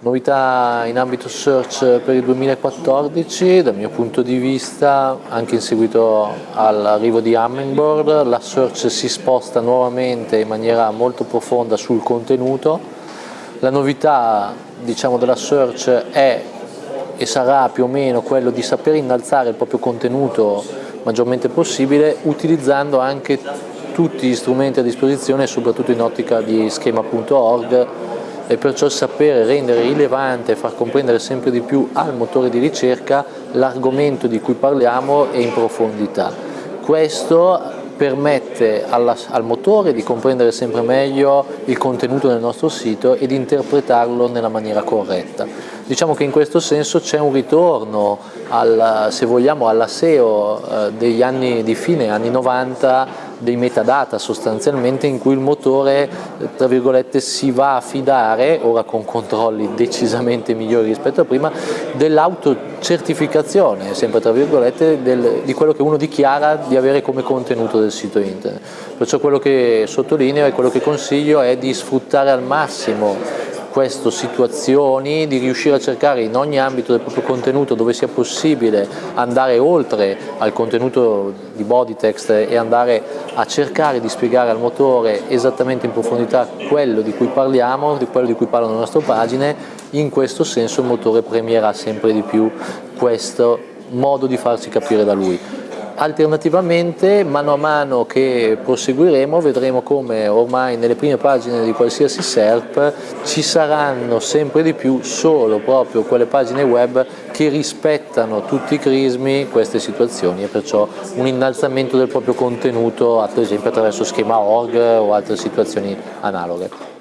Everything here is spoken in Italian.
Novità in ambito search per il 2014, dal mio punto di vista, anche in seguito all'arrivo di Hummingbird, la search si sposta nuovamente in maniera molto profonda sul contenuto. La novità diciamo, della search è e sarà più o meno quello di saper innalzare il proprio contenuto maggiormente possibile utilizzando anche tutti gli strumenti a disposizione soprattutto in ottica di schema.org e perciò sapere rendere rilevante e far comprendere sempre di più al motore di ricerca l'argomento di cui parliamo e in profondità. Questo permette alla, al motore di comprendere sempre meglio il contenuto del nostro sito e di interpretarlo nella maniera corretta. Diciamo che in questo senso c'è un ritorno, al, se vogliamo, alla SEO eh, degli anni di fine anni 90 dei metadata sostanzialmente in cui il motore tra virgolette si va a fidare, ora con controlli decisamente migliori rispetto a prima, dell'autocertificazione, sempre tra virgolette, del, di quello che uno dichiara di avere come contenuto del sito internet. Perciò quello che sottolineo e quello che consiglio è di sfruttare al massimo queste situazioni, di riuscire a cercare in ogni ambito del proprio contenuto dove sia possibile andare oltre al contenuto di body text e andare a cercare di spiegare al motore esattamente in profondità quello di cui parliamo, di quello di cui parlano le nostre pagine, in questo senso il motore premierà sempre di più questo modo di farsi capire da lui. Alternativamente, mano a mano che proseguiremo, vedremo come ormai nelle prime pagine di qualsiasi SERP ci saranno sempre di più solo proprio quelle pagine web che rispettano tutti i crismi queste situazioni e perciò un innalzamento del proprio contenuto, ad esempio attraverso schema org o altre situazioni analoghe.